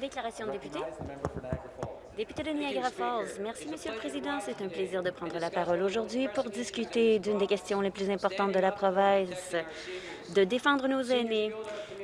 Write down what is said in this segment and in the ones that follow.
Déclaration de député. Député de Niagara Falls. Merci, Monsieur le Président. C'est un plaisir de prendre la parole aujourd'hui pour discuter d'une des questions les plus importantes de la province, de défendre nos aînés.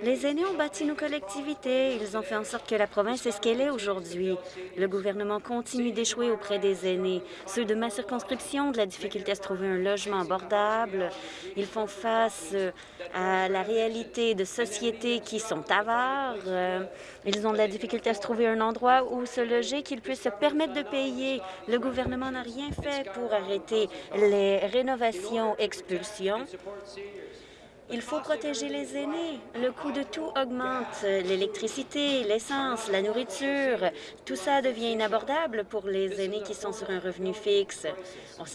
Les aînés ont bâti nos collectivités. Ils ont fait en sorte que la province est ce qu'elle est aujourd'hui. Le gouvernement continue d'échouer auprès des aînés. Ceux de ma circonscription de la difficulté à se trouver un logement abordable. Ils font face euh, à la réalité de sociétés qui sont avares. Euh, ils ont de la difficulté à se trouver un endroit où se loger qu'ils puissent se permettre de payer. Le gouvernement n'a rien fait pour arrêter les rénovations, expulsions il faut protéger les aînés. Le coût de tout augmente. L'électricité, l'essence, la nourriture, tout ça devient inabordable pour les aînés qui sont sur un revenu fixe.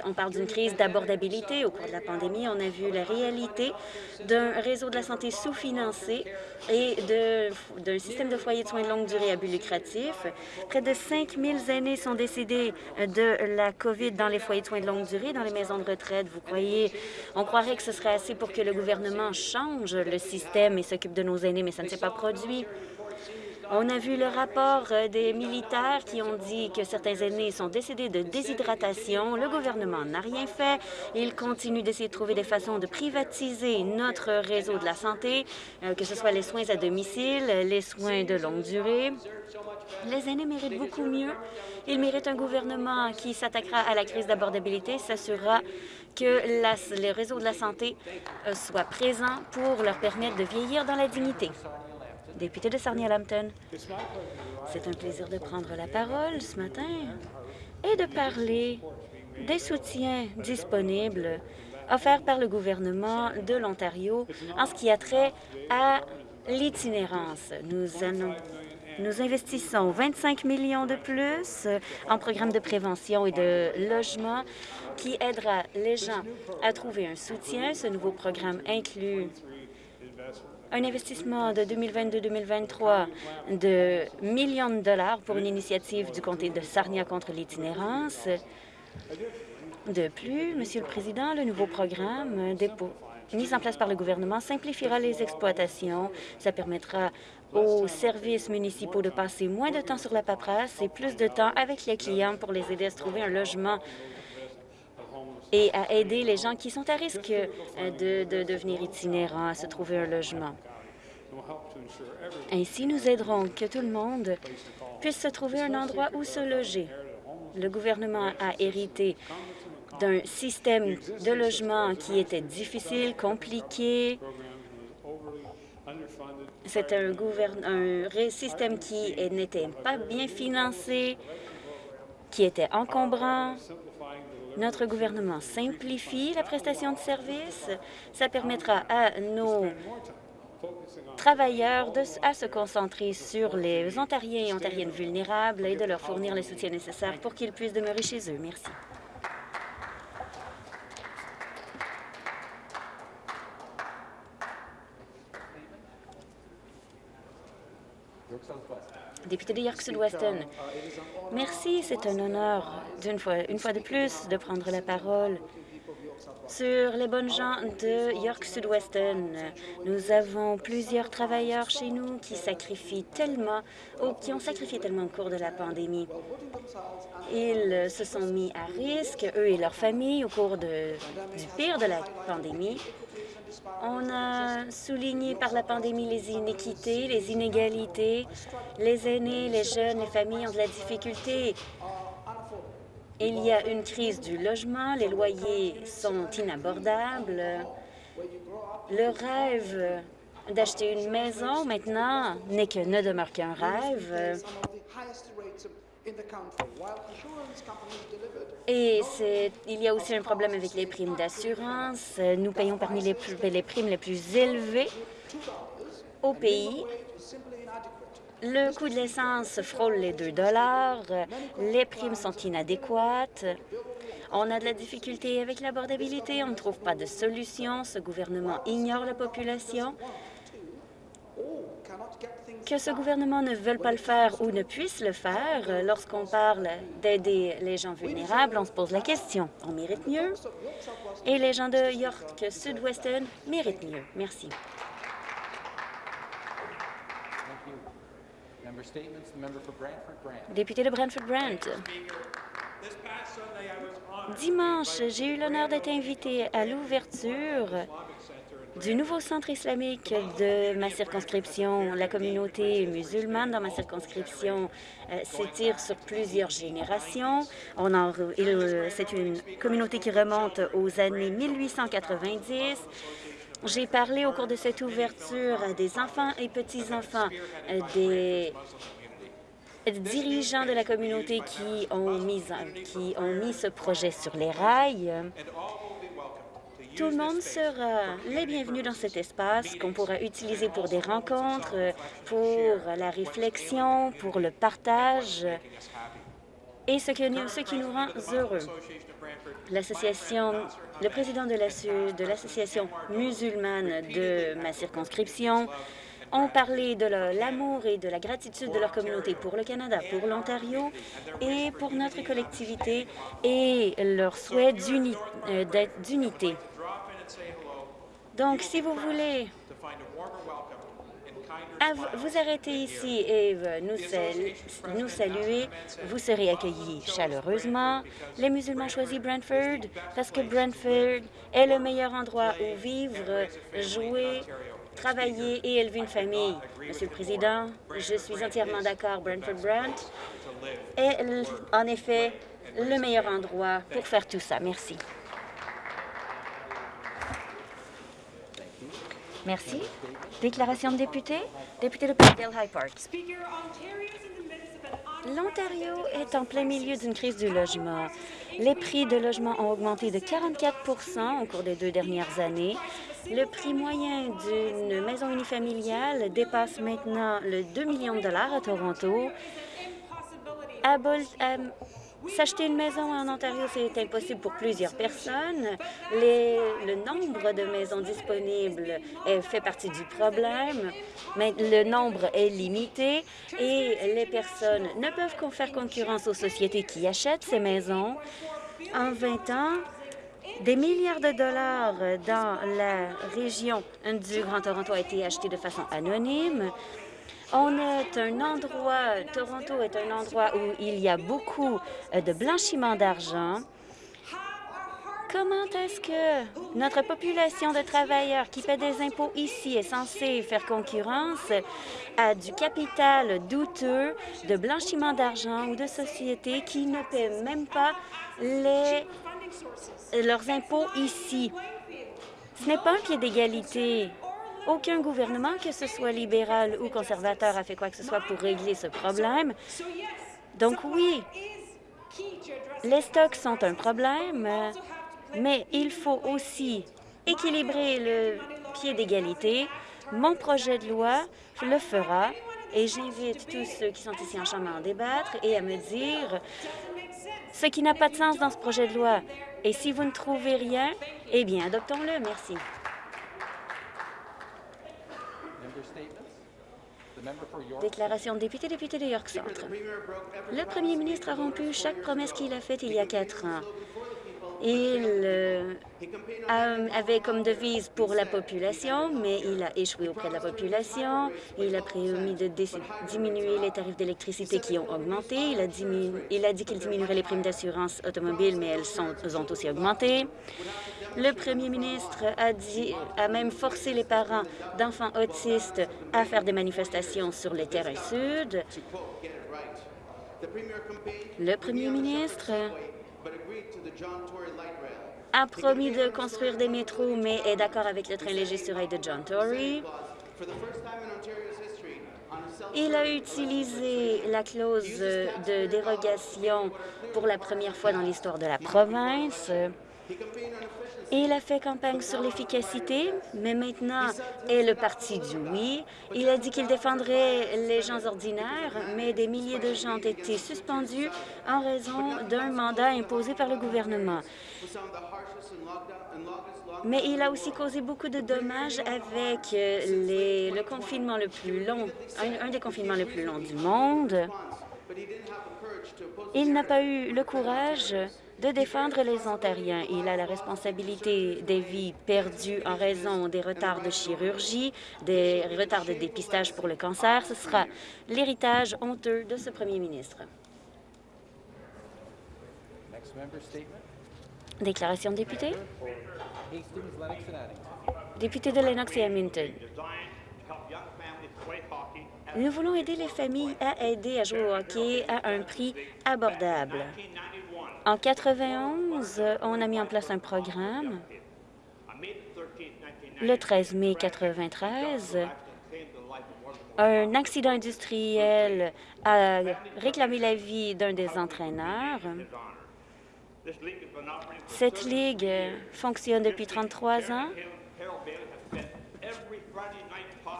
On parle d'une crise d'abordabilité. Au cours de la pandémie, on a vu la réalité d'un réseau de la santé sous-financé et d'un système de foyers de soins de longue durée à but lucratif. Près de 5 000 aînés sont décédés de la COVID dans les foyers de soins de longue durée, dans les maisons de retraite. On croirait que ce serait assez pour que le gouvernement change le système et s'occupe de nos aînés, mais ça ne s'est pas produit. On a vu le rapport euh, des militaires qui ont dit que certains aînés sont décédés de déshydratation. Le gouvernement n'a rien fait. Il continue d'essayer de trouver des façons de privatiser notre réseau de la santé, euh, que ce soit les soins à domicile, les soins de longue durée. Les aînés méritent beaucoup mieux. Ils méritent un gouvernement qui s'attaquera à la crise d'abordabilité, s'assurera que les réseaux de la santé euh, soient présents pour leur permettre de vieillir dans la dignité. Député de Sarnia-Lambton, c'est un plaisir de prendre la parole ce matin et de parler des soutiens disponibles offerts par le gouvernement de l'Ontario en ce qui a trait à l'itinérance. Nous, nous investissons 25 millions de plus en programmes de prévention et de logement qui aidera les gens à trouver un soutien. Ce nouveau programme inclut un investissement de 2022-2023 de millions de dollars pour une initiative du comté de Sarnia contre l'itinérance. De plus, Monsieur le Président, le nouveau programme mis en place par le gouvernement simplifiera les exploitations. Ça permettra aux services municipaux de passer moins de temps sur la paperasse et plus de temps avec les clients pour les aider à se trouver un logement et à aider les gens qui sont à risque euh, de, devenir itinérants à se trouver un logement. Ainsi, nous aiderons que tout le monde puisse se trouver un endroit où se loger. Le gouvernement a hérité d'un système de logement qui était difficile, compliqué. C'est un, système qui n'était pas bien financé, qui était encombrant. Notre gouvernement simplifie la prestation de services. Ça permettra à nos travailleurs de, se concentrer sur les Ontariens et Ontariennes vulnérables et de leur fournir le soutien nécessaire pour qu'ils puissent demeurer chez eux. Merci. Député de York Sud-Weston, merci. C'est un honneur, fois, une fois de plus, de prendre la parole sur les bonnes gens de York Sud-Weston. Nous avons plusieurs travailleurs chez nous qui sacrifient tellement, ou qui ont sacrifié tellement au cours de la pandémie. Ils se sont mis à risque, eux et leurs familles, au cours du pire de la pandémie. On a souligné par la pandémie les inéquités, les inégalités. Les aînés, les jeunes, les familles ont de la difficulté. Il y a une crise du logement, les loyers sont inabordables. Le rêve d'acheter une maison maintenant que ne demeure qu'un rêve. Et il y a aussi un problème avec les primes d'assurance. Nous payons parmi les, les primes les plus élevées au pays. Le coût de l'essence frôle les 2 Les primes sont inadéquates. On a de la difficulté avec l'abordabilité. On ne trouve pas de solution. Ce gouvernement ignore la population que ce gouvernement ne veuille pas le faire ou ne puisse le faire, lorsqu'on parle d'aider les gens vulnérables, on se pose la question. On mérite mieux et les gens de York Sud-Weston méritent mieux. Merci. Député de Brantford-Brant. Dimanche, j'ai eu l'honneur d'être invité à l'ouverture du nouveau centre islamique de ma circonscription. La communauté musulmane dans ma circonscription euh, s'étire sur plusieurs générations. C'est une communauté qui remonte aux années 1890. J'ai parlé au cours de cette ouverture des enfants et petits-enfants, euh, des dirigeants de la communauté qui ont mis ce projet sur les rails. Tout le monde sera les bienvenus dans cet espace qu'on pourra utiliser pour des rencontres, pour la réflexion, pour le partage et ce, qui nous rend heureux. L'association, le président de l'association musulmane de ma circonscription ont parlé de l'amour et de la gratitude de leur communauté pour le Canada, pour l'Ontario et pour notre collectivité et leur souhait euh, d'unité. Donc, si vous voulez vous arrêter ici et euh, nous, saluer, vous serez accueillis chaleureusement. Les musulmans choisissent Brantford parce que Brantford est le meilleur endroit où vivre, jouer, travailler et élever une famille. Monsieur le Président, je suis entièrement d'accord. Brantford Brant est en effet le meilleur endroit pour faire tout ça. Merci. Merci. Déclaration de député. Député de Parkdale High Park. L'Ontario est en plein milieu d'une crise du logement. Les prix de logement ont augmenté de 44% au cours des deux dernières années. Le prix moyen d'une maison unifamiliale dépasse maintenant le 2 millions de dollars à Toronto. S'acheter une maison en Ontario, c'est impossible pour plusieurs personnes. le nombre de maisons disponibles fait partie du problème, le nombre est limité et les personnes ne peuvent faire concurrence aux sociétés qui achètent ces maisons. En 20 ans, des milliards de dollars dans la région du Grand Toronto ont été achetés de façon anonyme. On est un endroit, Toronto est un endroit où il y a beaucoup euh, de blanchiment d'argent. Comment est-ce que notre population de travailleurs qui paient des impôts ici est censée faire concurrence à du capital douteux, de blanchiment d'argent ou de sociétés qui ne paient même pas leurs impôts ici? Ce n'est pas un pied d'égalité. Aucun gouvernement, que ce soit libéral ou conservateur, a fait quoi que ce soit pour régler ce problème. Donc oui, les stocks sont un problème, mais il faut aussi équilibrer le pied d'égalité. Mon projet de loi le fera et j'invite tous ceux qui sont ici en chambre à en débattre et à me dire ce qui n'a pas de sens dans ce projet de loi. Et si vous ne trouvez rien, eh bien, adoptons-le. Merci. Déclaration député, député de York Centre. Le premier ministre a rompu chaque promesse qu'il a faite il y a quatre ans. Il euh, avait comme devise pour la population, mais il a échoué auprès de la population. Il a promis de diminuer les tarifs d'électricité qui ont augmenté. Il a, dit qu'il diminuerait les primes d'assurance automobile, mais elles, sont, ont aussi augmenté. Le premier ministre a, a même forcé les parents d'enfants autistes à faire des manifestations sur les terrains sud. Le premier ministre a promis de construire des métros, mais est d'accord avec le train léger sur rail de John Tory. Il a utilisé la clause de dérogation pour la première fois dans l'histoire de la province. Il a fait campagne sur l'efficacité, mais maintenant est le parti du oui. Il a dit qu'il défendrait les gens ordinaires, mais des milliers de gens ont été suspendus en raison d'un mandat imposé par le gouvernement. Mais il a aussi causé beaucoup de dommages avec le confinement le plus long, un, des confinements les plus longs du monde. Il n'a pas eu le courage de défendre les Ontariens. Il a la responsabilité des vies perdues en raison des retards de chirurgie, des retards de dépistage pour le cancer. Ce sera l'héritage honteux de ce premier ministre. Déclaration de député. Député de Lennox et Hamilton. Nous voulons aider les familles à aider à jouer au hockey à un prix abordable. En 91, on a mis en place un programme. Le 13 mai 1993, un accident industriel a réclamé la vie d'un des entraîneurs. Cette ligue fonctionne depuis 33 ans.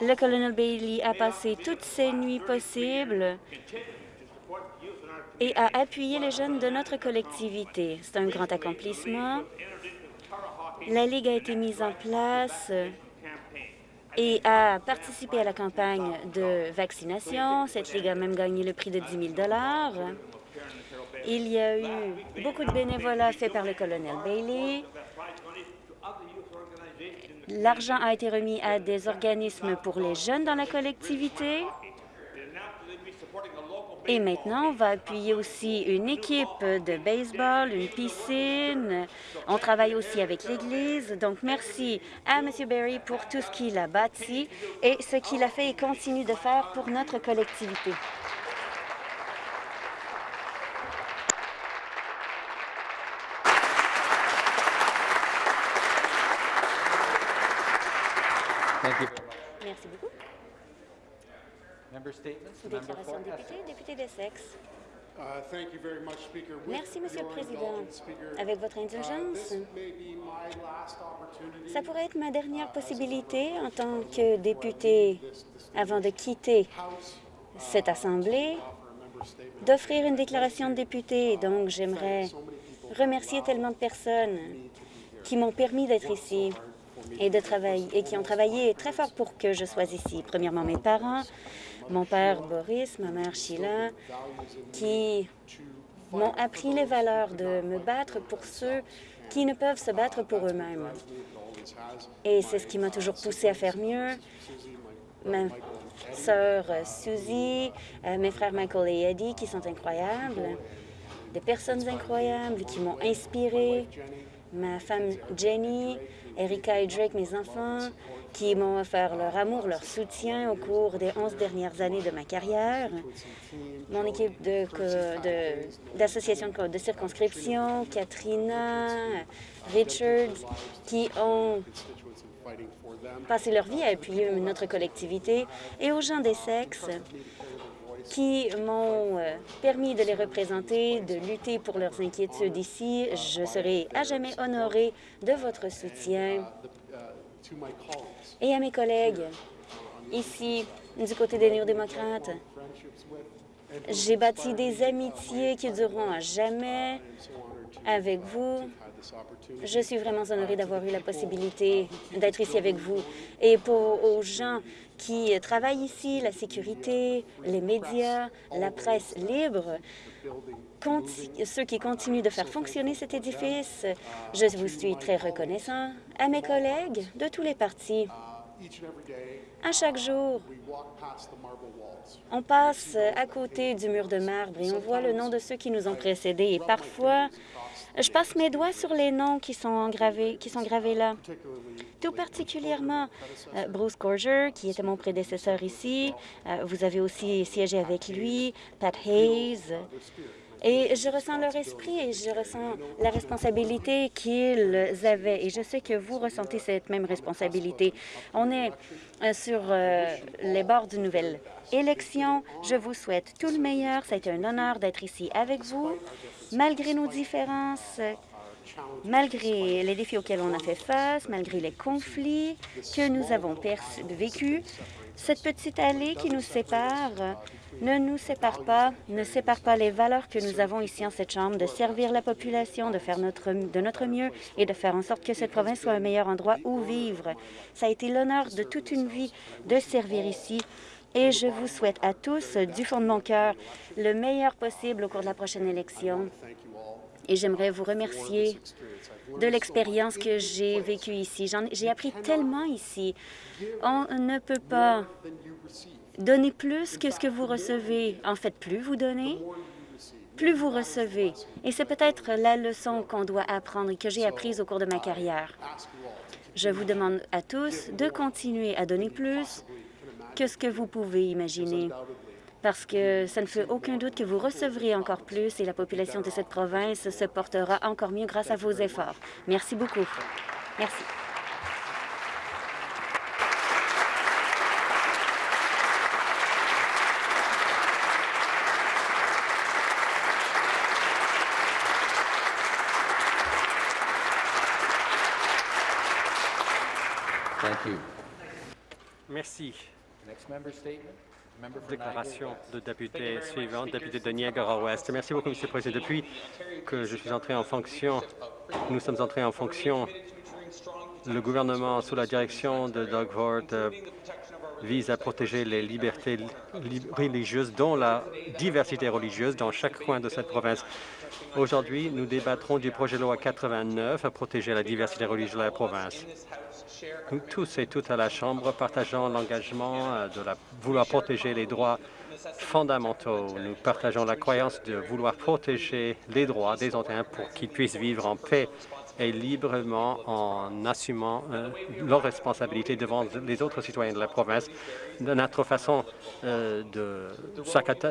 Le colonel Bailey a passé toutes ses nuits possibles et a appuyé les jeunes de notre collectivité. C'est un grand accomplissement. La Ligue a été mise en place et a participé à la campagne de vaccination. Cette Ligue a même gagné le prix de 10 000 Il y a eu beaucoup de bénévolat fait par le colonel Bailey. L'argent a été remis à des organismes pour les jeunes dans la collectivité. Et maintenant, on va appuyer aussi une équipe de baseball, une piscine. On travaille aussi avec l'Église. Donc, merci à M. Berry pour tout ce qu'il a bâti et ce qu'il a fait et continue de faire pour notre collectivité. Merci beaucoup. Déclaration de député, député d'Essex. Uh, Merci, Monsieur le Président. Avec votre indulgence, ça pourrait être ma dernière possibilité en tant que député avant de quitter cette Assemblée d'offrir une déclaration de député. Donc, j'aimerais remercier tellement de personnes qui m'ont permis d'être ici et de travailler et qui ont travaillé très fort pour que je sois ici. Premièrement, mes parents, mon père Boris, ma mère Sheila, qui m'ont appris les valeurs de me battre pour ceux qui ne peuvent se battre pour eux-mêmes. Et c'est ce qui m'a toujours poussé à faire mieux. Ma sœur Susie, euh, mes frères Michael et Eddie, qui sont incroyables, des personnes incroyables qui m'ont inspiré, ma femme Jenny, Erika et Drake, mes enfants, qui m'ont offert leur amour, leur soutien au cours des onze dernières années de ma carrière. Mon équipe d'associations de, de, circonscription, Katrina, Richards, qui ont passé leur vie à appuyer notre collectivité, et aux gens des sexes qui m'ont euh, permis de les représenter, de lutter pour leurs inquiétudes ici. Je serai à jamais honorée de votre soutien. Et à mes collègues, ici, du côté des néo-démocrates, j'ai bâti des amitiés qui dureront à jamais avec vous. Je suis vraiment honorée d'avoir eu la possibilité d'être ici avec vous. Et pour aux gens qui travaillent ici, la sécurité, les médias, la presse libre, ceux qui continuent de faire fonctionner cet édifice, je vous suis très reconnaissant. À mes collègues de tous les partis, à chaque jour, on passe à côté du mur de marbre et on voit le nom de ceux qui nous ont précédés. Et parfois, je passe mes doigts sur les noms qui sont gravés, qui sont gravés là. Tout particulièrement euh, Bruce Gorger, qui était mon prédécesseur ici. Euh, vous avez aussi siégé avec lui, Pat Hayes. Et je ressens leur esprit et je ressens la responsabilité qu'ils avaient. Et je sais que vous ressentez cette même responsabilité. On est euh, sur les bords d'une nouvelle élection. Je vous souhaite tout le meilleur. Ça a été un honneur d'être ici avec vous malgré nos différences, malgré les défis auxquels on a fait face, malgré les conflits que nous avons vécus, cette petite allée qui nous sépare ne nous sépare pas, ne sépare pas les valeurs que nous avons ici en cette Chambre, de servir la population, de faire notre, de notre mieux et de faire en sorte que cette province soit un meilleur endroit où vivre. Ça a été l'honneur de toute une vie de servir ici et je vous souhaite à tous, du fond de mon cœur, le meilleur possible au cours de la prochaine élection. Et j'aimerais vous remercier de l'expérience que j'ai vécue ici. J'ai appris tellement ici. On ne peut pas donner plus que ce que vous recevez. En fait, plus vous donnez, plus vous recevez. Et c'est peut-être la leçon qu'on doit apprendre et que j'ai apprise au cours de ma carrière. Je vous demande à tous de continuer à donner plus que ce que vous pouvez imaginer parce que ça ne fait aucun doute que vous recevrez encore plus et la population de cette province se portera encore mieux grâce à vos efforts. Merci beaucoup. Merci. Merci. Déclaration de député suivante, député de Niagara-Ouest. Merci beaucoup, M. le Président. Depuis que je suis entré en fonction, nous sommes entrés en fonction, le gouvernement, sous la direction de Doug Ford, euh, vise à protéger les libertés religieuses, dont la diversité religieuse dans chaque coin de cette province. Aujourd'hui, nous débattrons du projet de loi 89 à protéger la diversité religieuse de la province. Nous tous et toutes à la Chambre partageons l'engagement euh, de vouloir protéger les droits fondamentaux. Nous partageons la croyance de vouloir protéger les droits des Ontariens pour qu'ils puissent vivre en paix et librement en assumant euh, leurs responsabilités devant les autres citoyens de la province. Notre façon euh, de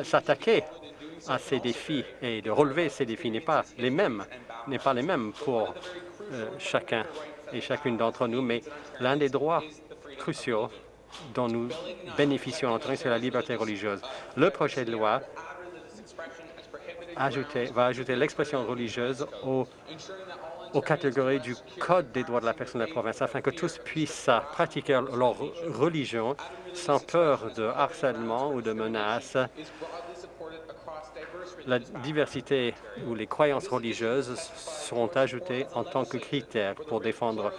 s'attaquer à ces défis et de relever ces défis n'est pas les mêmes, n'est pas les mêmes pour chacun et chacune d'entre nous, mais l'un des droits cruciaux dont nous bénéficions en c'est la liberté religieuse. Le projet de loi va ajouter l'expression religieuse aux, aux, catégories du Code des droits de la personne de la province afin que tous puissent pratiquer leur religion sans peur de harcèlement ou de menaces la diversité ou les croyances religieuses seront ajoutées en tant que critères pour défendre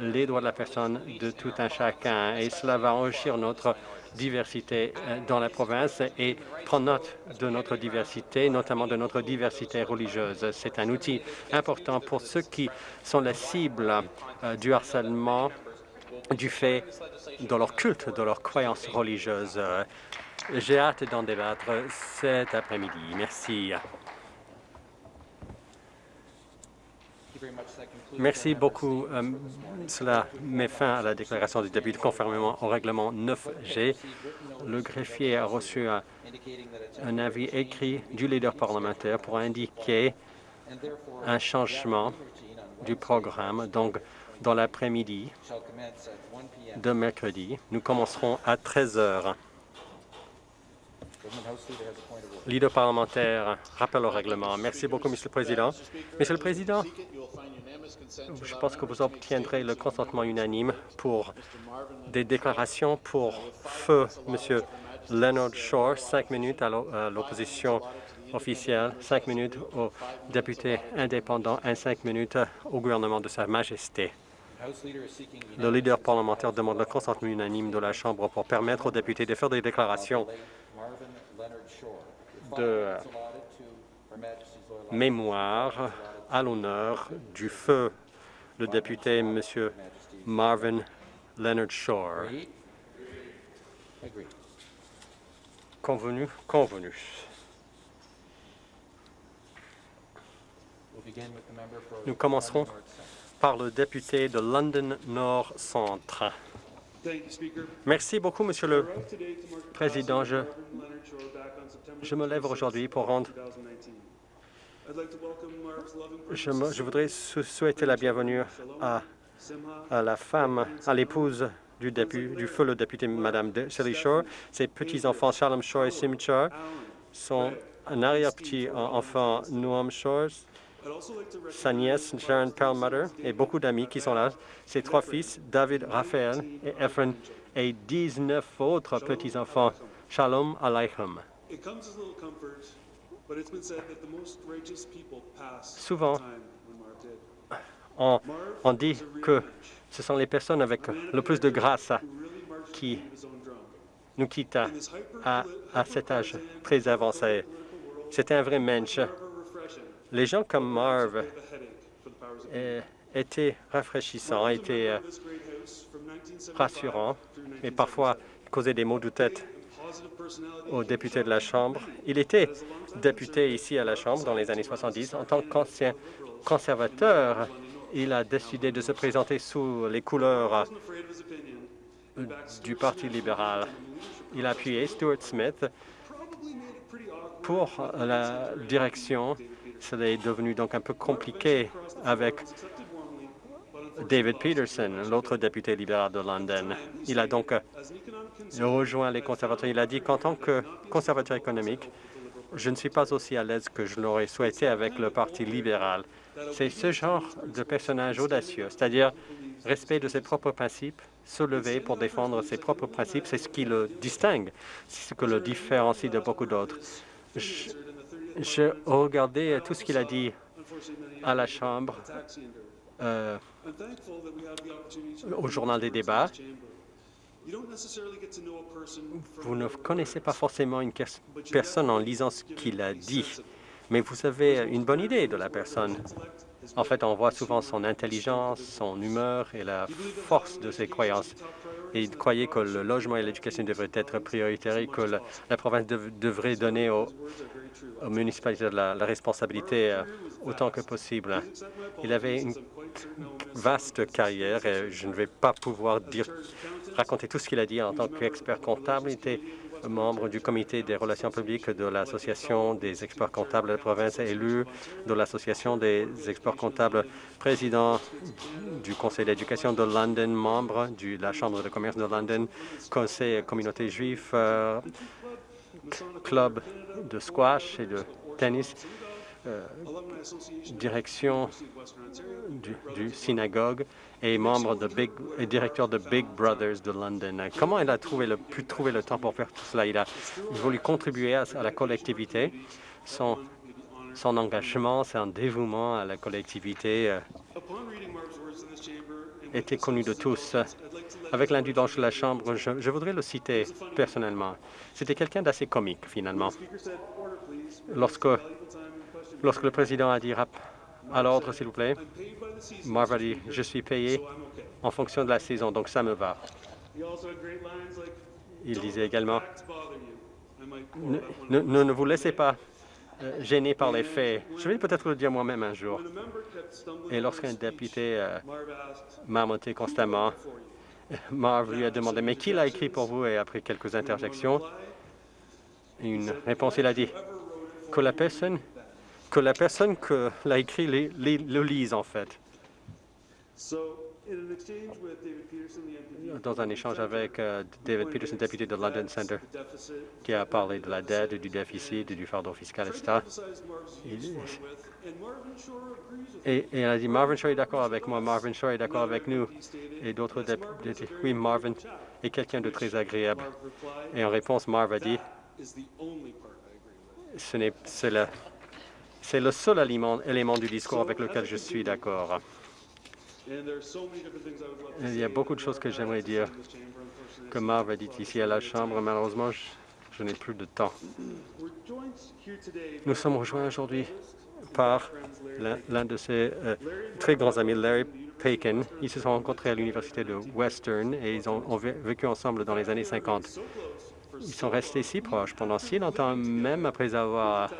les droits de la personne de tout un chacun. Et cela va enrichir notre diversité euh, dans la province et prendre note de notre diversité, notamment de notre diversité religieuse. C'est un outil important pour ceux qui sont la cible euh, du harcèlement du fait de leur culte, de leur croyances religieuses. J'ai hâte d'en débattre cet après-midi. Merci. Merci beaucoup. Euh, cela met fin à la déclaration du député conformément au règlement 9G. Le greffier a reçu un, un avis écrit du leader parlementaire pour indiquer un changement du programme. Donc, dans l'après-midi de mercredi, nous commencerons à 13 heures. Leader parlementaire, rappel au règlement. Merci beaucoup, Monsieur le Président. Monsieur le Président, je pense que vous obtiendrez le consentement unanime pour des déclarations pour feu Monsieur Leonard Shore, cinq minutes à l'opposition officielle, cinq minutes aux députés indépendants et cinq minutes au gouvernement de Sa Majesté. Le leader parlementaire demande le consentement unanime de la Chambre pour permettre aux députés de faire des déclarations de mémoire à l'honneur du feu le député M. Marvin Leonard Shore. Convenu, convenu. Nous commencerons par le député de London Nord Centre. Merci beaucoup, Monsieur le Président. Je, je me lève aujourd'hui pour rendre... Je, voudrais souhaiter la bienvenue à, à la femme, à l'épouse du, du feu, le député Mme Sally Shore. Ses petits-enfants, Shalom Shore et Sim Shore, sont un arrière-petit-enfant, Noam Shore, sa nièce Sharon Perlmutter et beaucoup d'amis qui sont là. Ses trois fils, David, Raphaël et Ephraim, et 19 autres petits-enfants. Shalom Aleichem. Souvent, on, on dit que ce sont les personnes avec le plus de grâce qui nous quitte à, cet âge très avancé. C'était un vrai mensch. Les gens comme Marv étaient rafraîchissants, étaient rassurants, mais parfois causaient des maux de tête aux députés de la Chambre. Il était député ici à la Chambre dans les années 70. En tant qu'ancien conservateur, il a décidé de se présenter sous les couleurs du Parti libéral. Il a appuyé Stuart Smith pour la direction. Cela est devenu donc un peu compliqué avec David Peterson, l'autre député libéral de London. Il a donc rejoint les conservateurs. Il a dit qu'en tant que conservateur économique, je ne suis pas aussi à l'aise que je l'aurais souhaité avec le Parti libéral. C'est ce genre de personnage audacieux, c'est-à-dire respect de ses propres principes, se lever pour défendre ses propres principes, c'est ce qui le distingue, c'est ce qui le différencie de beaucoup d'autres. Je, regardais tout ce qu'il a dit à la Chambre, euh, au journal des débats. Vous ne connaissez pas forcément une personne en lisant ce qu'il a dit, mais vous avez une bonne idée de la personne. En fait, on voit souvent son intelligence, son humeur et la force de ses croyances. Et il croyait que le logement et l'éducation devraient être prioritaires et que la, province devrait donner aux, municipalités la, responsabilité euh, autant que possible. Il avait une vaste carrière et je ne vais pas pouvoir raconter tout ce qu'il a dit en tant qu'expert comptable. Il était membre du comité des relations publiques de l'Association des experts comptables de la province, élu de l'Association des experts comptables, président du Conseil d'éducation de London, membre de la Chambre de commerce de London, Conseil communauté juif, club de squash et de tennis, euh, direction du synagogue et membre de Big, et directeur de Big Brothers de London. Comment il a trouvé le, pu trouver le temps pour faire tout cela? Il a voulu contribuer à, la collectivité. Son, son engagement, son dévouement à la collectivité euh, était connu de tous. Avec l'indulgence de la Chambre, je, voudrais le citer personnellement. C'était quelqu'un d'assez comique, finalement. Lorsque, lorsque le président a dit à l'ordre, s'il vous plaît. Marv a dit, je suis payé en fonction de la saison, donc ça me va. Il disait également, ne, ne, vous laissez pas euh, gêner par les faits. Je vais peut-être le dire moi-même un jour. Et lorsqu'un député euh, m'a monté constamment, Marv lui a demandé, mais qui l'a écrit pour vous? Et après quelques interjections, une réponse, il a dit que la personne que la personne que l'a écrit le lise, en fait. Dans un échange avec euh, David Peterson, député de London Center, qui a parlé de la dette, du déficit, du fardeau fiscal, etc. et, et, a dit, Marvin Shaw est d'accord avec moi, Marvin Shaw est d'accord avec nous. Et d'autres députés, oui, Marvin est quelqu'un de très agréable. Et en réponse, Marv a dit, c'est c'est le seul élément du discours avec lequel je suis d'accord. Il y a beaucoup de choses que j'aimerais dire que Marv a dit ici à la Chambre. Malheureusement, je, n'ai plus de temps. Nous sommes rejoints aujourd'hui par l'un de ses euh, très grands amis, Larry Paikin. Ils se sont rencontrés à l'Université de Western et ils ont, ont vécu ensemble dans les années 50. Ils sont restés si proches pendant si longtemps, même après avoir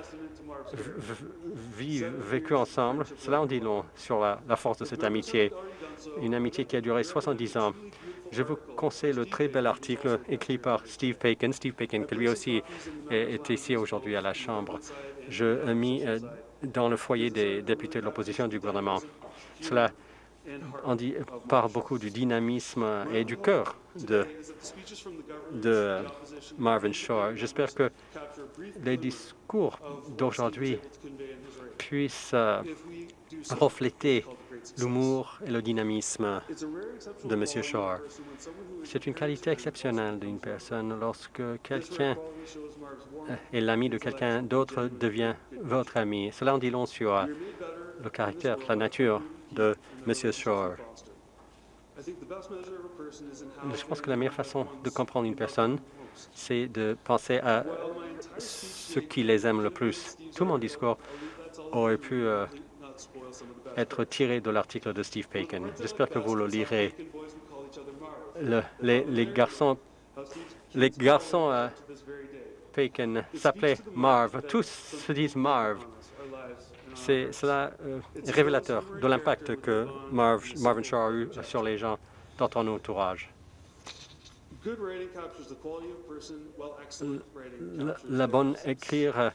vécu ensemble. Cela en dit long sur la, force de cette amitié, une amitié qui a duré 70 ans. Je vous conseille le très bel article écrit par Steve Paikin, Steve qui lui aussi est, ici aujourd'hui à la Chambre. Je mis euh, dans le foyer des députés de l'opposition du gouvernement. Cela on dit par beaucoup du dynamisme et du cœur de, de Marvin Shaw. J'espère que les discours d'aujourd'hui puissent euh, refléter l'humour et le dynamisme de M. Shaw. C'est une qualité exceptionnelle d'une personne lorsque quelqu'un est l'ami de quelqu'un d'autre devient votre ami. Cela en dit long sur le caractère, la nature de M. Shore. Je pense que la meilleure façon de comprendre une personne, c'est de penser à ce qui les aime le plus. Tout mon discours aurait pu euh, être tiré de l'article de Steve Paikin. J'espère que vous le lirez. les, garçons, les garçons à Paikin s'appelaient Marv. Tous se disent Marv. C'est cela euh, révélateur de l'impact que Marvin Shaw a eu sur les gens dans ton entourage. La, bonne écrire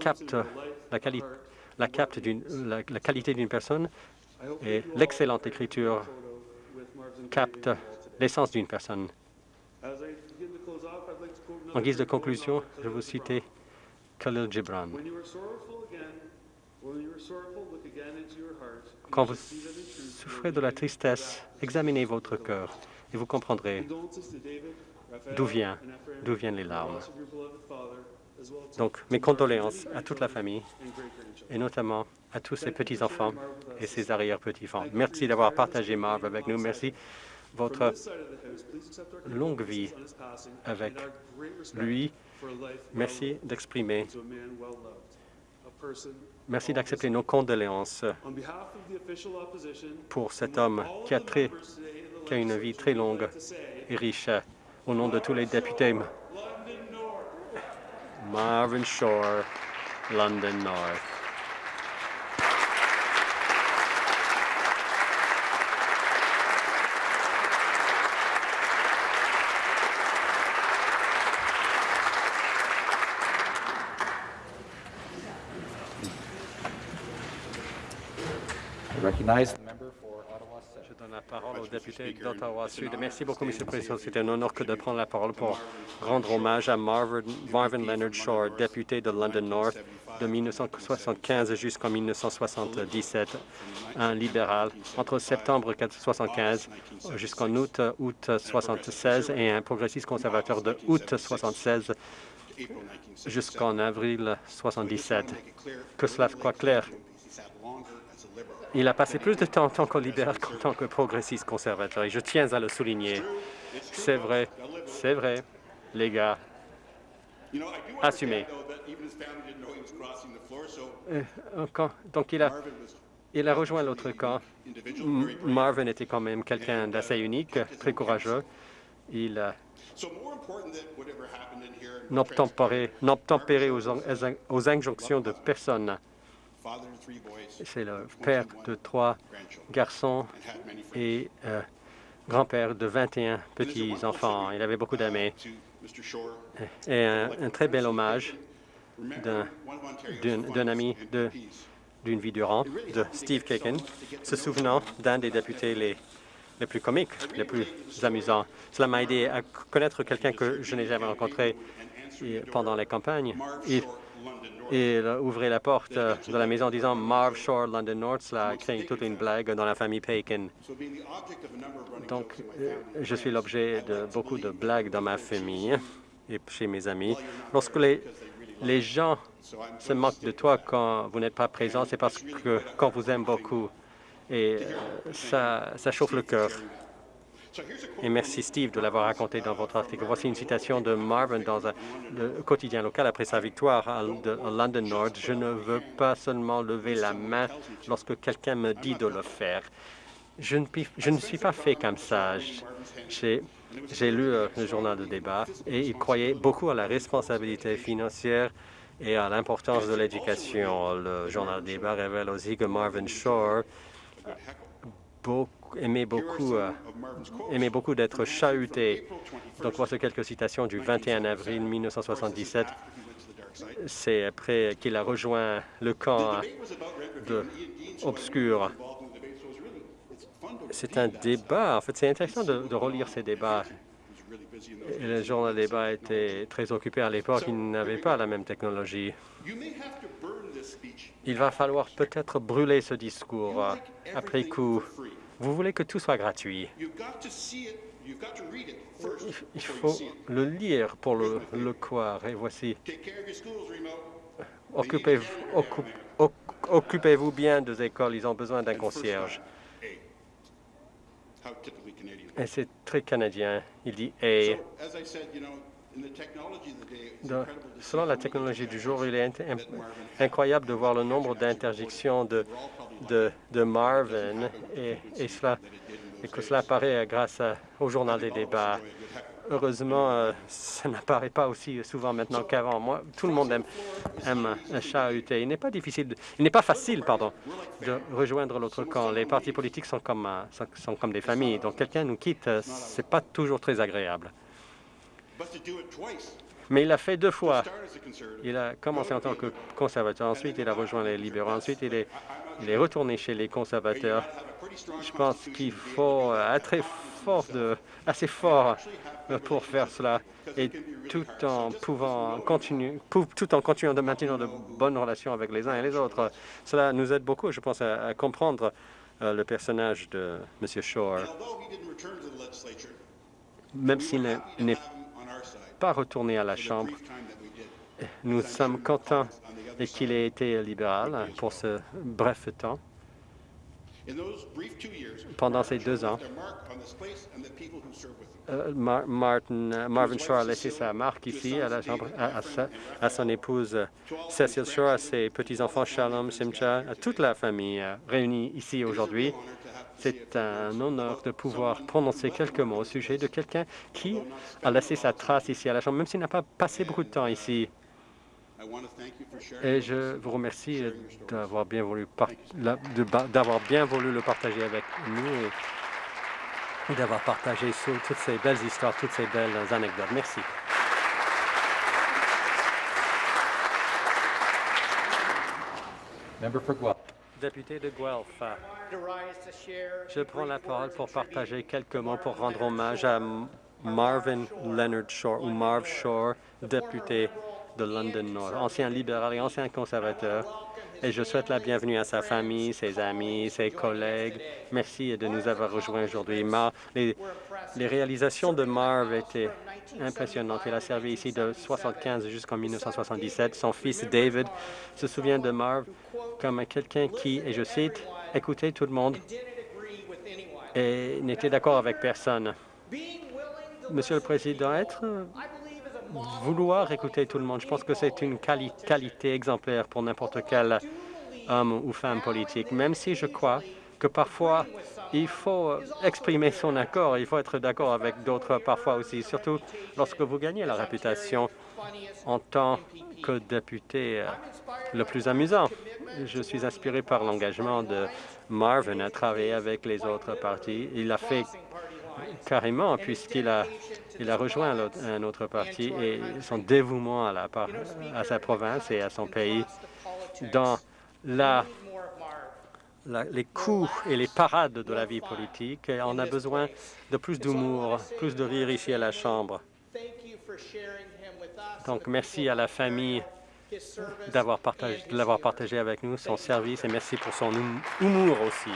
capte la, la, capte la, la qualité d'une personne et l'excellente écriture capte l'essence d'une personne. En guise de conclusion, je vous citer Khalil Gibran. Quand vous souffrez de la tristesse, examinez votre cœur et vous comprendrez d'où vient, d'où viennent les larmes. Donc, mes condoléances à toute la famille et notamment à tous ces petits-enfants et ces arrière-petits-enfants. Merci d'avoir partagé Marv avec nous. Merci votre longue vie avec lui. Merci d'exprimer Merci d'accepter nos condoléances pour cet homme qui a, très, qui a une vie très longue et riche. Au nom de tous les députés, Marvin Shore, London North. Je donne la parole au député d'Ottawa Sud. Merci beaucoup, M. le Président. C'est un honneur que de prendre la parole pour rendre hommage à Marvin, Marvin Leonard Shore, député de London North de 1975 jusqu'en 1977, un libéral entre septembre 1975 jusqu'en août, août 1976 et un progressiste conservateur de août 1976 jusqu'en avril 1977. Que cela soit clair, il a passé plus de temps en tant que libéral qu'en tant que progressiste conservateur, et je tiens à le souligner. C'est vrai, c'est vrai, les gars. Assumez. Euh, donc il a, il a rejoint l'autre camp. Marvin était quand même quelqu'un d'assez unique, très courageux. Il n'obtempérait aux, aux injonctions de personne. C'est le père de trois garçons et euh, grand-père de 21 petits-enfants. Il avait beaucoup d'amis. Et un, très bel hommage d'un ami d'une vie durant, de Steve Kaken, se souvenant d'un des députés les, les plus comiques, les plus amusants. Cela m'a aidé à connaître quelqu'un que je n'ai jamais rencontré pendant les campagnes. Il, il ouvrait la porte de la maison en disant Marv Shore, London North. Cela a créé toute une blague dans la famille Paikin. Donc, euh, je suis l'objet de beaucoup de blagues dans ma famille et chez mes amis. Lorsque les, les gens se moquent de toi quand vous n'êtes pas présent, c'est parce que quand vous aiment beaucoup, et euh, ça, ça chauffe le cœur. Et merci, Steve, de l'avoir raconté dans votre article. Voici une citation de Marvin dans un quotidien local après sa victoire à, London North. Je ne veux pas seulement lever la main lorsque quelqu'un me dit de le faire. Je ne, je ne suis pas fait comme ça. J'ai lu euh, le journal de débat et il croyait beaucoup à la responsabilité financière et à l'importance de l'éducation. Le journal de débat révèle aussi que Marvin Shore beaucoup aimait beaucoup, euh, beaucoup d'être chahuté. Donc voici quelques citations du 21 avril 1977. C'est après qu'il a rejoint le camp de obscur. C'est un débat. En fait, c'est intéressant de, relire ces débats. le journal débat était très occupé à l'époque. Il n'avait pas la même technologie. Il va falloir peut-être brûler ce discours euh, après coup. Vous voulez que tout soit gratuit. Il faut le lire pour le, le croire. Et voici. Occupez-vous occupez bien des écoles. Ils ont besoin d'un concierge. Et c'est très canadien. Il dit « selon la technologie du jour, il est incroyable de voir le nombre d'interdictions de, de, Marvin et, et, cela, et que cela apparaît grâce au journal des débats. Heureusement, euh, ça n'apparaît pas aussi souvent maintenant qu'avant. Moi, tout le monde aime, aime un chat UT. Il n'est pas difficile, il n'est pas facile, pardon, de rejoindre l'autre camp. Les partis politiques sont comme, euh, sont comme des familles. Donc, quelqu'un nous quitte, euh, c'est pas toujours très agréable. Mais il l'a fait deux fois. Il a commencé en tant que conservateur, ensuite il a rejoint les libéraux, ensuite il est, il est retourné chez les conservateurs. Je pense qu'il faut être très fort de, assez fort pour faire cela et tout en pouvant continuer, tout en continuant de maintenir de bonnes relations avec les uns et les autres. Cela nous aide beaucoup, je pense, à, comprendre euh, le personnage de M. Shore. Même s'il n'est pas retourné à la Chambre, nous sommes contents qu'il ait été libéral pour ce bref temps. Pendant ces deux ans, euh, Martin, euh, Marvin Shore a laissé sa marque ici à la chambre, à, son épouse euh, Cecil Shore, à ses petits-enfants Shalom, Simcha, à toute la famille réunie ici aujourd'hui. C'est un honneur de pouvoir prononcer quelques mots au sujet de quelqu'un qui a laissé sa trace ici à la Chambre, même s'il n'a pas passé beaucoup de temps ici. Et je vous remercie d'avoir bien voulu le partager avec nous et d'avoir partagé toutes ces belles histoires, toutes ces belles anecdotes. Merci. Député de Guelph, je prends la parole pour partager quelques mots pour rendre hommage à Marvin Leonard Shore ou Marv Shore, député de London North, ancien libéral et ancien conservateur. Et je souhaite la bienvenue à sa famille, ses amis, ses collègues. Merci de nous avoir rejoints aujourd'hui. Les, les, réalisations de Marv étaient impressionnantes. Il a servi ici de 1975 jusqu'en 1977. Son fils David se souvient de Marv comme quelqu'un qui, et je cite, écoutait tout le monde et n'était d'accord avec personne. Monsieur le Président, être vouloir écouter tout le monde. Je pense que c'est une qualité exemplaire pour n'importe quel homme ou femme politique, même si je crois que parfois, il faut exprimer son accord, il faut être d'accord avec d'autres parfois aussi, surtout lorsque vous gagnez la réputation en tant que député euh, le plus amusant. Je suis inspiré par l'engagement de Marvin à travailler avec les autres partis. Il l'a fait carrément puisqu'il a il a rejoint un autre parti et son dévouement à, la, à sa province et à son pays dans la, les coups et les parades de la vie politique. On a besoin de plus d'humour, plus de rire ici à la Chambre. Donc, merci à la famille d'avoir partagé, de l'avoir partagé avec nous, son service, et merci pour son humour aussi.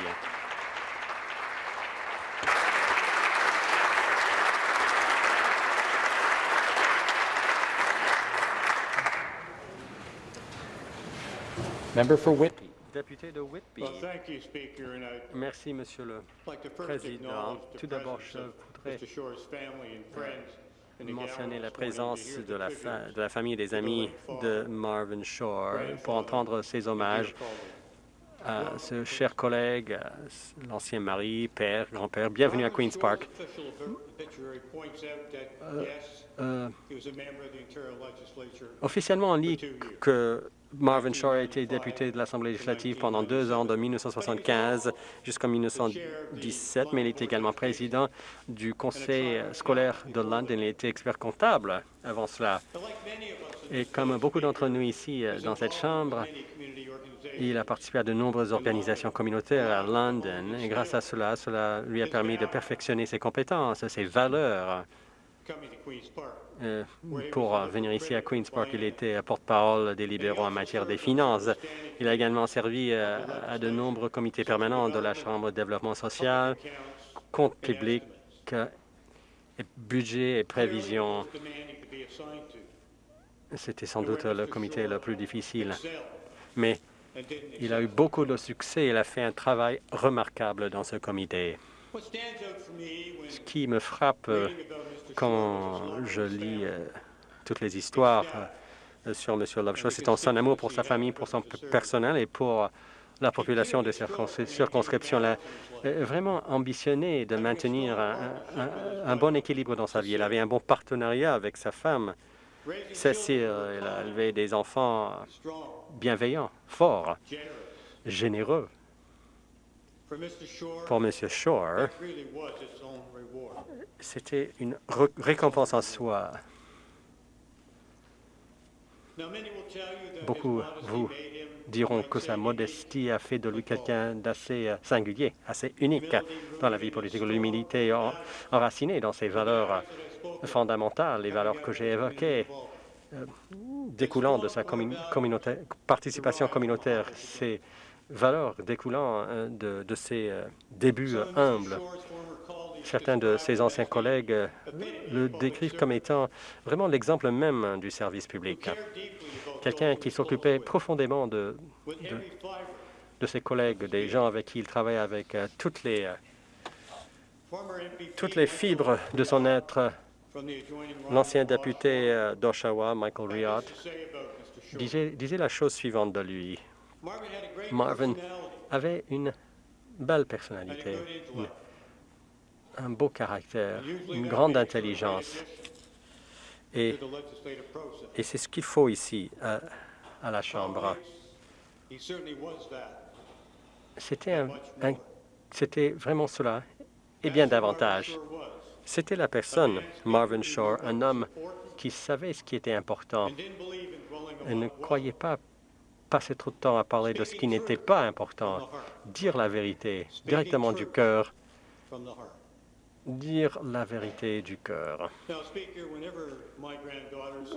Député de Whitby. Merci, Monsieur le Président. Tout d'abord, je voudrais mentionner la présence de la, de la famille et des amis de Marvin Shore pour entendre ses hommages à ce cher collègue, l'ancien mari, père, grand-père. Bienvenue à Queen's Park. Euh, euh, officiellement, on lit que Marvin Shore a été député de l'Assemblée législative pendant deux ans, de 1975 jusqu'en 1917, mais il était également président du conseil scolaire de London. Il était expert comptable avant cela. Et comme beaucoup d'entre nous ici dans cette Chambre, il a participé à de nombreuses organisations communautaires à London. Et grâce à cela, cela lui a permis de perfectionner ses compétences, ses valeurs. Euh, pour venir ici à Queen's Park. Il était porte-parole des libéraux en matière des finances. Il a également servi euh, à de nombreux comités permanents de la Chambre de développement social, compte public, budget et prévision. C'était sans doute le comité le plus difficile. Mais il a eu beaucoup de succès. Il a fait un travail remarquable dans ce comité. Ce qui me frappe euh, quand je lis euh, toutes les histoires euh, sur M. Lovejoy. C'est son amour pour sa famille, pour son personnel et pour la population de circonscription. là vraiment ambitionné de maintenir un, bon équilibre dans sa vie. Il avait un bon partenariat avec sa femme, Cécile. Il a élevé des enfants bienveillants, forts, généreux. Pour M. Shore, c'était une récompense en soi. Beaucoup vous diront que sa modestie a fait de lui quelqu'un d'assez euh, singulier, assez unique dans la vie politique. L'humilité enracinée dans ses valeurs euh, fondamentales, les valeurs que j'ai évoquées, euh, découlant de sa participation communautaire, ces valeurs découlant de, de ses débuts humbles. Certains de ses anciens collègues le décrivent comme étant vraiment l'exemple même du service public quelqu'un qui s'occupait profondément de, ses collègues, des gens avec qui il travaillait avec euh, toutes les, euh, toutes les fibres de son être. L'ancien député euh, d'Oshawa, Michael Riott, disait, la chose suivante de lui. Marvin avait une belle personnalité, un beau caractère, une grande intelligence. Et, c'est ce qu'il faut ici, à, la Chambre. C'était vraiment cela, et bien davantage. C'était la personne, Marvin Shore, un homme qui savait ce qui était important et ne croyait pas passer trop de temps à parler de ce qui n'était pas important, dire la vérité directement du cœur dire la vérité du cœur.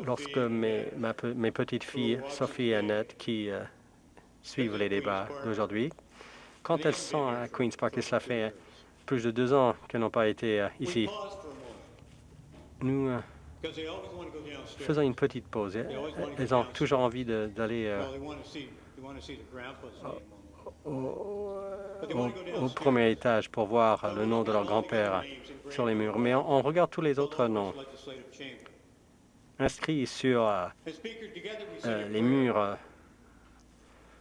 Lorsque mes, petites filles, Sophie et Annette, qui euh, suivent les débats d'aujourd'hui, quand elles sont à Queen's Park, et cela fait plus de deux ans qu'elles n'ont pas été euh, ici, nous euh, faisons une petite pause. Elles ont toujours envie d'aller au, premier étage pour voir le nom de leur grand-père sur les murs. Mais on, regarde tous les autres noms. Inscrits sur euh, euh, les murs euh,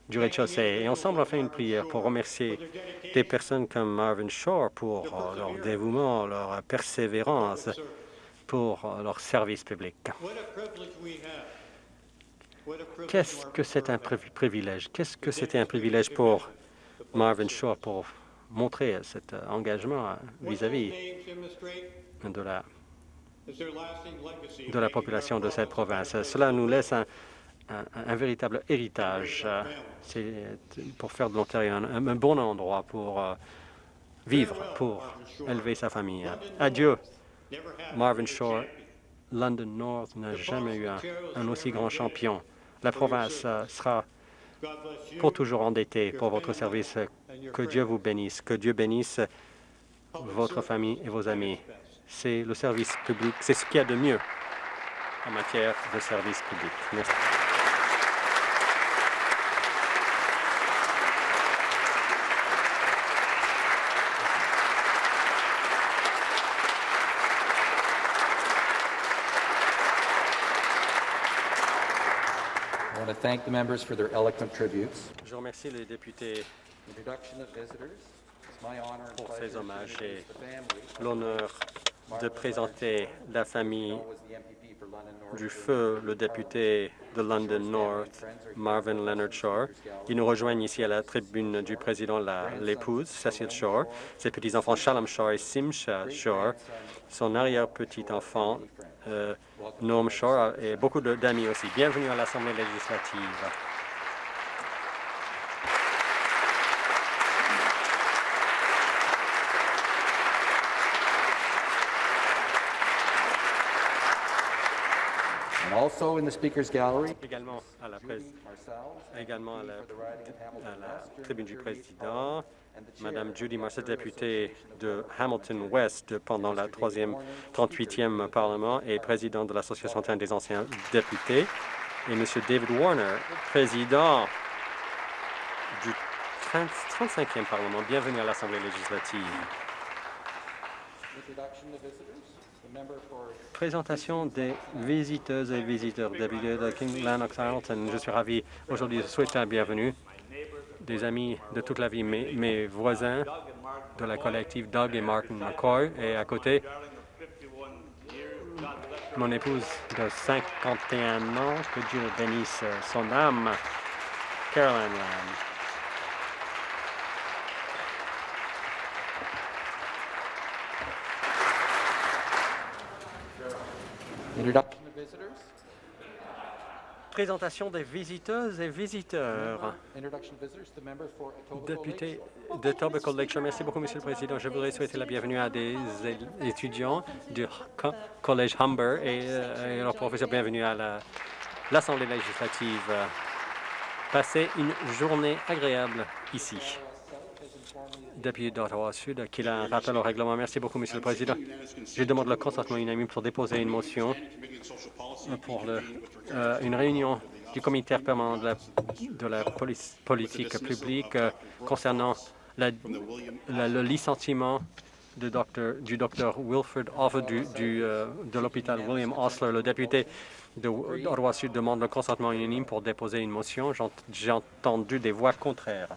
du rez-de-chaussée. Et ensemble, on fait une prière pour remercier des personnes comme Marvin Shore pour leur dévouement, leur persévérance, pour leur service public. Qu'est-ce que c'est un privilège? Qu'est-ce que c'était un privilège pour Marvin Shaw pour montrer cet engagement vis-à-vis de la, de la population de cette province? Cela nous laisse un, véritable héritage. C'est pour faire de l'Ontario un, un, bon endroit pour euh, vivre, pour élever sa famille. Adieu, Marvin Shaw. London North n'a jamais eu un aussi grand champion la province euh, sera pour toujours endettée pour votre service. Que Dieu vous bénisse. Que Dieu bénisse votre famille et vos amis. C'est le service public. C'est ce qu'il y a de mieux en matière de service public. Merci. Je remercie les députés pour ces hommages et l'honneur de présenter la famille du feu, le député de London North, Marvin Leonard Shore. Ils nous rejoignent ici à la tribune du président, l'épouse, Cecil Shore, ses petits-enfants Shalom Shore et Simcha Shore, son arrière-petit-enfant, euh, Norm Shore et beaucoup d'amis aussi. Bienvenue à l'Assemblée législative. Also in the Speaker's Gallery, également à la, également à la, à la tribune du président, Madame Judy Marcel, députée de Hamilton West pendant la 3e, 38e Parlement et président de l'Association des anciens députés, et Monsieur David Warner, président du 35e Parlement. Bienvenue à l'Assemblée législative. Présentation des visiteuses et visiteurs de King Lennox Hamilton. Je suis ravi aujourd'hui de souhaiter la bienvenue des amis de toute la vie, mes, voisins de la collective Doug et Martin McCoy, et à côté, mon épouse de 51 ans, que Dieu bénisse son âme, Caroline Lamb. Présentation des visiteuses et visiteurs. Député de Tobico Lakeshore, merci beaucoup, Monsieur le Président. Je voudrais souhaiter la bienvenue à des étudiants du co- Collège Humber et, euh, et leurs professeurs. Bienvenue à la- l'Assemblée législative. Passez une journée agréable ici. Député d'Ottawa Sud, qui a un rappel au règlement. Merci beaucoup, Monsieur le Président. Je demande le consentement unanime pour déposer une motion pour le- euh, une réunion du comité permanent de la, la politique publique euh, concernant la- la- le licenciement du docteur Wilfred Offer du, euh, de l'hôpital William Osler. Le député d'Ottawa Sud demande le consentement unanime pour déposer une motion. J'ai entendu des voix contraires.